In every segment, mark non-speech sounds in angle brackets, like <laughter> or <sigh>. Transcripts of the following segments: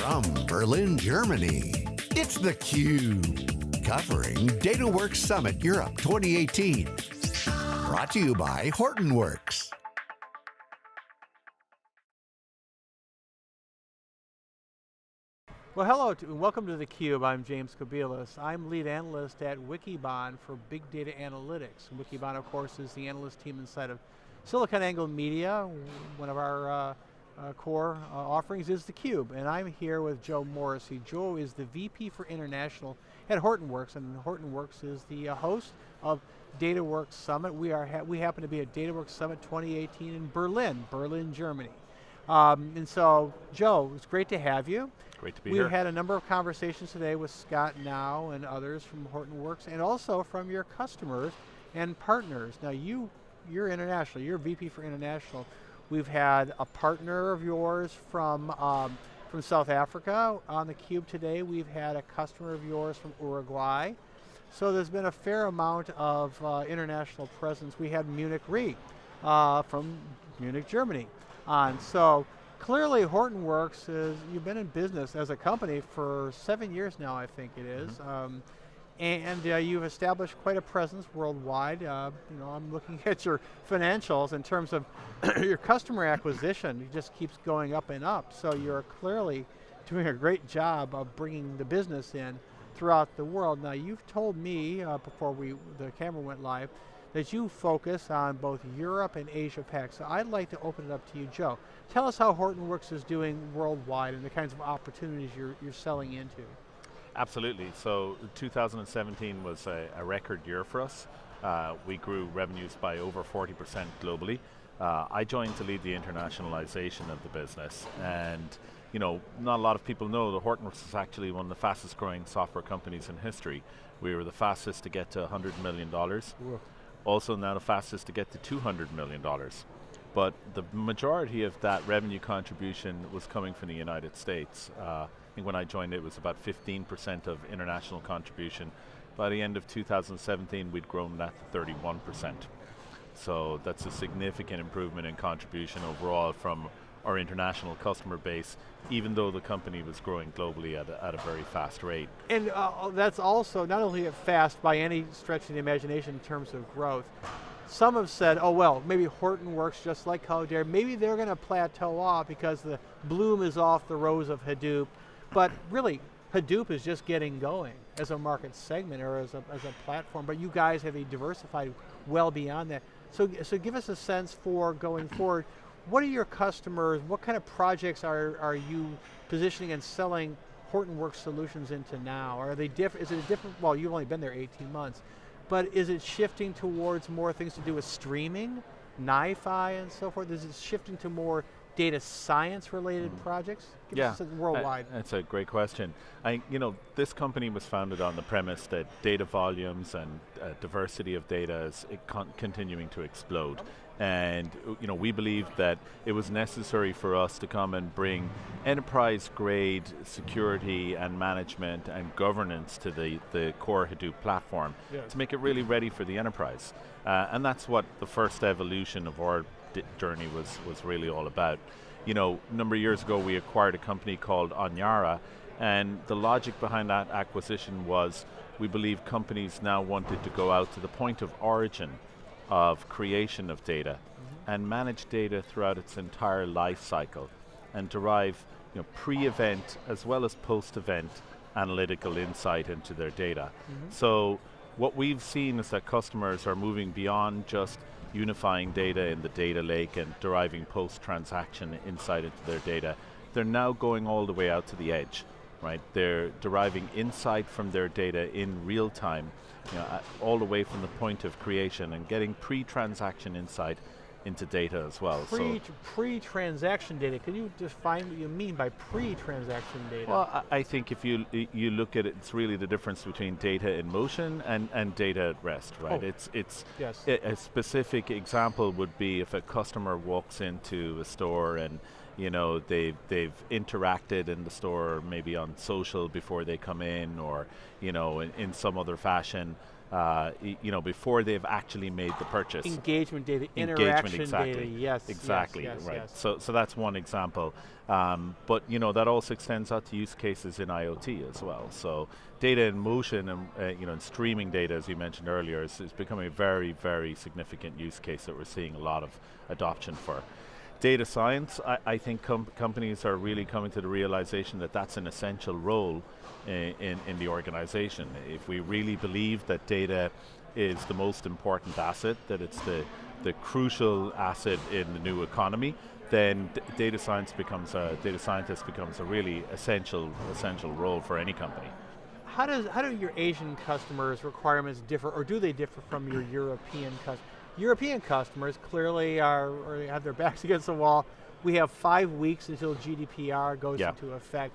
From Berlin, Germany, it's theCUBE. Covering DataWorks Summit Europe 2018. Brought to you by Hortonworks. Well hello, and welcome to theCUBE. I'm James Kobielus. I'm lead analyst at Wikibon for Big Data Analytics. Wikibon, of course, is the analyst team inside of SiliconANGLE Media, one of our uh, uh, core uh, offerings is theCUBE, and I'm here with Joe Morrissey. Joe is the VP for International at Hortonworks, and Hortonworks is the uh, host of DataWorks Summit. We, are ha we happen to be at DataWorks Summit 2018 in Berlin, Berlin, Germany. Um, and so, Joe, it's great to have you. Great to be we here. We had a number of conversations today with Scott Gnau and others from Hortonworks, and also from your customers and partners. Now you, you're international, you're VP for International. We've had a partner of yours from, um, from South Africa on the Cube today. We've had a customer of yours from Uruguay. So there's been a fair amount of uh, international presence. We had Munich Re uh, from Munich, Germany on. So clearly Hortonworks is, you've been in business as a company for seven years now, I think it is. Mm -hmm. um, and uh, you've established quite a presence worldwide. Uh, you know, I'm looking <laughs> at your financials in terms of <clears throat> your customer acquisition. It just keeps going up and up. So you're clearly doing a great job of bringing the business in throughout the world. Now you've told me uh, before we the camera went live that you focus on both Europe and Asia Pac. So I'd like to open it up to you, Joe. Tell us how Hortonworks is doing worldwide and the kinds of opportunities you're, you're selling into. Absolutely, so 2017 was a, a record year for us. Uh, we grew revenues by over 40% globally. Uh, I joined to lead the internationalization of the business and you know, not a lot of people know that Hortonworks is actually one of the fastest growing software companies in history. We were the fastest to get to $100 million. Also now the fastest to get to $200 million. But the majority of that revenue contribution was coming from the United States. Uh, think when I joined it was about 15% of international contribution. By the end of 2017 we'd grown that to 31%. So that's a significant improvement in contribution overall from our international customer base, even though the company was growing globally at a, at a very fast rate. And uh, that's also, not only fast by any stretch of the imagination in terms of growth, some have said, oh well, maybe Hortonworks just like Cloudera, maybe they're going to plateau off because the bloom is off the rose of Hadoop, but really, Hadoop is just getting going as a market segment or as a, as a platform, but you guys have a diversified well beyond that. So, so give us a sense for going forward, what are your customers, what kind of projects are, are you positioning and selling Hortonworks solutions into now? Are they different, is it a different, well you've only been there 18 months, but is it shifting towards more things to do with streaming, NiFi and so forth? Is it shifting to more data science related mm. projects? Give yeah, worldwide. I, that's a great question. I, you know, this company was founded on the premise that data volumes and uh, diversity of data is con continuing to explode and you know, we believed that it was necessary for us to come and bring enterprise grade security and management and governance to the, the core Hadoop platform to make it really ready for the enterprise. Uh, and that's what the first evolution of our journey was, was really all about. You know, a number of years ago we acquired a company called Onyara and the logic behind that acquisition was we believe companies now wanted to go out to the point of origin of creation of data mm -hmm. and manage data throughout its entire life cycle and derive you know, pre-event as well as post-event analytical insight into their data. Mm -hmm. So what we've seen is that customers are moving beyond just unifying data in the data lake and deriving post-transaction insight into their data. They're now going all the way out to the edge right? They're deriving insight from their data in real time, you know, all the way from the point of creation and getting pre-transaction insight into data as well. Pre, so pre-transaction data, can you define what you mean by pre-transaction data? Well, I think if you you look at it, it's really the difference between data in motion and, and data at rest, right? Oh. It's, it's yes. a, a specific example would be if a customer walks into a store and you know, they've, they've interacted in the store maybe on social before they come in or, you know, in, in some other fashion. uh, you know, before they've actually made the purchase. Engagement data, Engagement, interaction exactly. data, yes. Exactly, yes, yes, right. yes. So, so that's one example. Um, but you know that also extends out to use cases in IoT as well. So data in motion and uh, you know and streaming data, as you mentioned earlier, is, is becoming a very, very significant use case that we're seeing a lot of adoption for. Data science, I, I think com companies are really coming to the realization that that's an essential role in, in, in the organization. If we really believe that data is the most important asset, that it's the, the crucial asset in the new economy, then data science becomes a, data scientist becomes a really essential, essential role for any company. How does how do your Asian customers' requirements differ, or do they differ from your European customers? European customers clearly are or have their backs <laughs> against the wall. We have five weeks until GDPR goes yeah. into effect.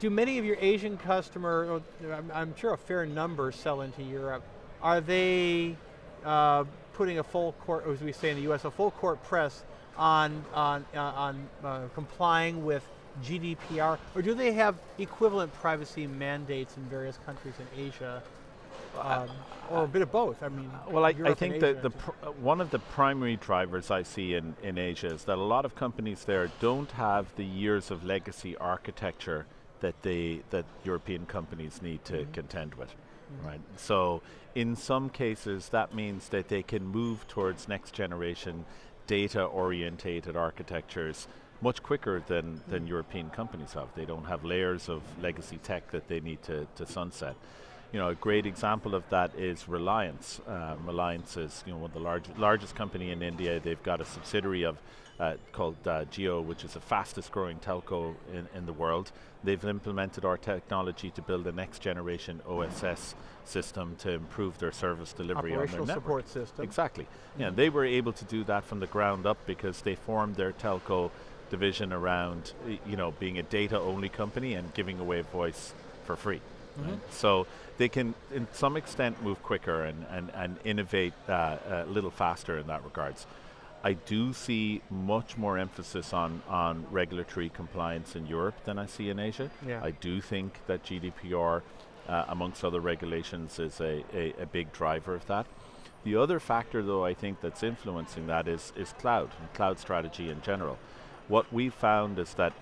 Do many of your Asian customers, I'm, I'm, sure a fair number sell into Europe, are they uh, putting a full court, as we say in the US, a full court press on, on, uh, on uh, complying with GDPR, or do they have equivalent privacy mandates in various countries in Asia? Um, or a bit of both. I mean, well, I, I think that the one of the primary drivers I see in, in Asia is that a lot of companies there don't have the years of legacy architecture that they that European companies need to mm -hmm. contend with, mm -hmm. right? So, in some cases, that means that they can move towards next generation data orientated architectures much quicker than, mm -hmm. than European companies have. They don't have layers of legacy tech that they need to, to sunset you know, a great example of that is Reliance. Um, Reliance is, you know, one of the large, largest company in India. They've got a subsidiary of uh, called uh, Jio, which is the fastest growing telco in, in the world. They've implemented our technology to build a next generation OSS system to improve their service delivery on their network. support system. Exactly. Mm -hmm. Yeah, they were able to do that from the ground up because they formed their telco division around, you know, being a data only company and giving away voice for free. Mm -hmm. right? So they can, in some extent, move quicker and, and, and innovate uh, a little faster in that regards. I do see much more emphasis on, on regulatory compliance in Europe than I see in Asia. Yeah. I do think that GDPR, uh, amongst other regulations, is a, a, a, big driver of that. The other factor, though, I think that's influencing that is, is cloud, and cloud strategy in general. What we found is that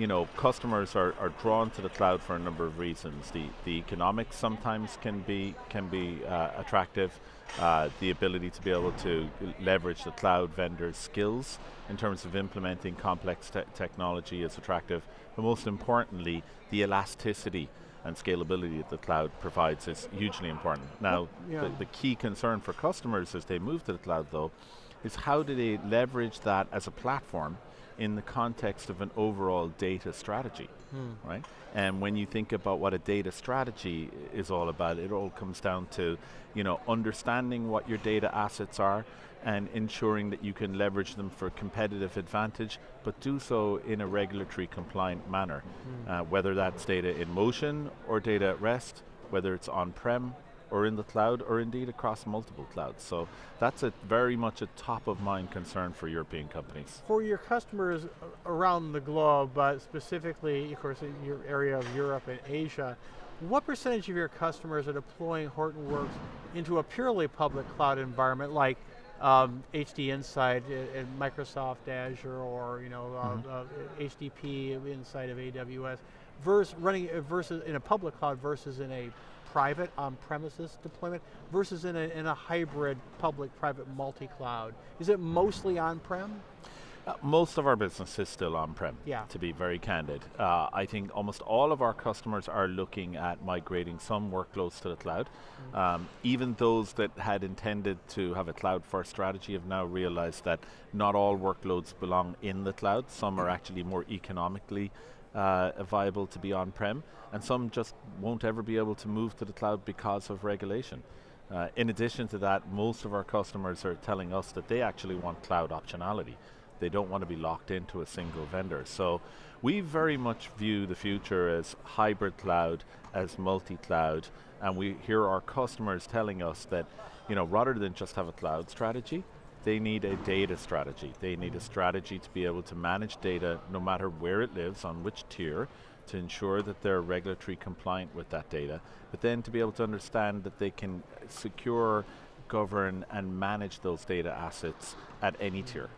you know, customers are, are drawn to the cloud for a number of reasons. The, the economics sometimes can be, can be uh, attractive. Uh, the ability to be able to leverage the cloud vendor's skills in terms of implementing complex te technology is attractive. But most importantly, the elasticity and scalability that the cloud provides is hugely important. Now, yeah. the, the key concern for customers as they move to the cloud though, is how do they leverage that as a platform in the context of an overall data strategy, hmm. right? And when you think about what a data strategy is all about, it all comes down to, you know, understanding what your data assets are and ensuring that you can leverage them for competitive advantage, but do so in a regulatory compliant manner. Hmm. Uh, whether that's data in motion or data at rest, whether it's on-prem or in the cloud, or indeed across multiple clouds. So that's a very much a top of mind concern for European companies. For your customers around the globe, but specifically, of course, in your area of Europe and Asia, what percentage of your customers are deploying Hortonworks into a purely public cloud environment like um, HD Insight in Microsoft Azure or you know mm -hmm. uh, uh, HDP inside of AWS, versus running versus in a public cloud versus in a private on-premises deployment versus in a, in a hybrid public-private multi-cloud? Is it mostly on-prem? Uh, most of our business is still on-prem, yeah. to be very candid. Uh, I think almost all of our customers are looking at migrating some workloads to the cloud. Mm -hmm. um, even those that had intended to have a cloud-first strategy have now realized that not all workloads belong in the cloud. Some are actually more economically uh, viable to be on-prem, and some just won't ever be able to move to the cloud because of regulation. Uh, in addition to that, most of our customers are telling us that they actually want cloud optionality. They don't want to be locked into a single vendor. So we very much view the future as hybrid cloud, as multi-cloud, and we hear our customers telling us that, you know, rather than just have a cloud strategy, they need a data strategy. They need a strategy to be able to manage data no matter where it lives, on which tier, to ensure that they're regulatory compliant with that data, but then to be able to understand that they can secure, govern, and manage those data assets at any tier.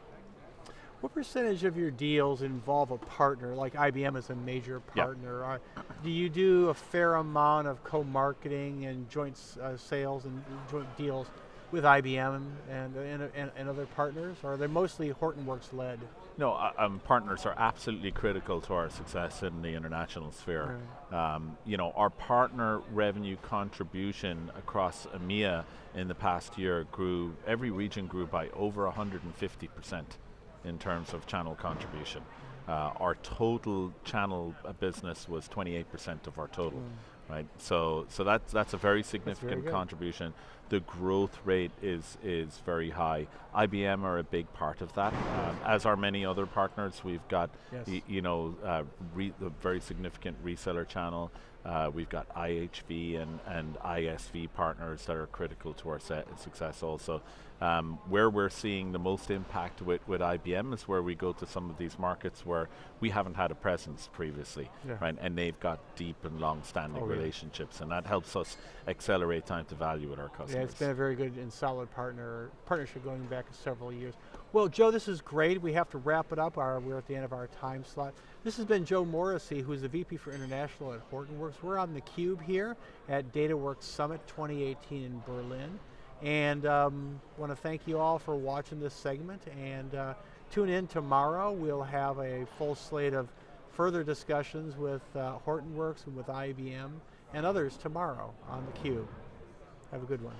What percentage of your deals involve a partner, like IBM is a major partner? Yep. do you do a fair amount of co-marketing and joint uh, sales and joint deals with IBM and, and, and, and, other partners, or are they mostly Hortonworks led? No, uh, um, partners are absolutely critical to our success in the international sphere. Right. Um, you know, our partner revenue contribution across EMEA in the past year grew, every region grew by over 150 percent in terms of channel contribution. Uh, our total channel uh, business was 28% of our total, mm. Right? So, so that's that's a very significant very contribution. The growth rate is is very high. IBM are a big part of that, um, as are many other partners. We've got, yes. you know, uh, a very significant reseller channel. Uh, we've got IHV and, and ISV partners that are critical to our success also. Um, where we're seeing the most impact with, with IBM is where we go to some of these markets where we haven't had a presence previously, yeah. right? And they've got deep and long-standing oh, relationships, and that helps us accelerate time to value with our customers. Yeah, it's been a very good and solid partner partnership going back several years. Well, Joe, this is great. We have to wrap it up. Our, we're at the end of our time slot. This has been Joe Morrissey, who's the VP for International at Hortonworks. We're on the Cube here at DataWorks Summit 2018 in Berlin. And um, want to thank you all for watching this segment and uh, tune in tomorrow. We'll have a full slate of further discussions with uh, Hortonworks and with IBM and others tomorrow on theCUBE. Have a good one.